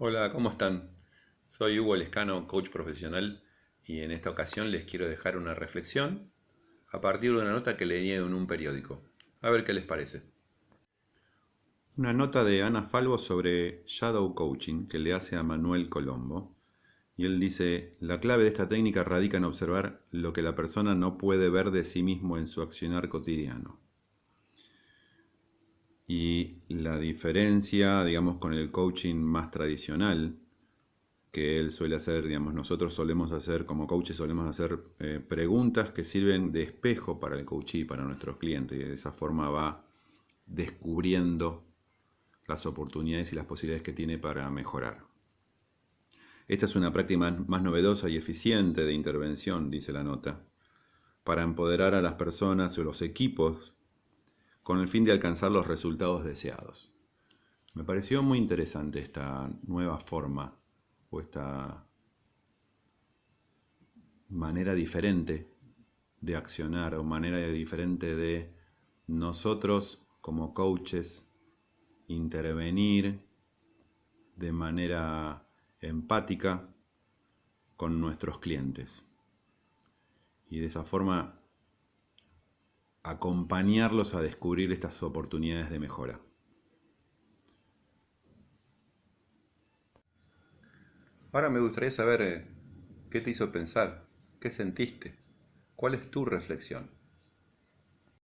Hola, ¿cómo están? Soy Hugo Lescano, coach profesional, y en esta ocasión les quiero dejar una reflexión a partir de una nota que leí en un periódico. A ver qué les parece. Una nota de Ana Falvo sobre Shadow Coaching que le hace a Manuel Colombo. Y él dice, la clave de esta técnica radica en observar lo que la persona no puede ver de sí mismo en su accionar cotidiano. Y la diferencia, digamos, con el coaching más tradicional que él suele hacer, digamos, nosotros solemos hacer, como coaches solemos hacer eh, preguntas que sirven de espejo para el coachee, para nuestros clientes, y de esa forma va descubriendo las oportunidades y las posibilidades que tiene para mejorar. Esta es una práctica más novedosa y eficiente de intervención, dice la nota, para empoderar a las personas o los equipos con el fin de alcanzar los resultados deseados. Me pareció muy interesante esta nueva forma o esta manera diferente de accionar o manera diferente de nosotros como coaches intervenir de manera empática con nuestros clientes y de esa forma acompañarlos a descubrir estas oportunidades de mejora. Ahora me gustaría saber eh, qué te hizo pensar, qué sentiste, cuál es tu reflexión.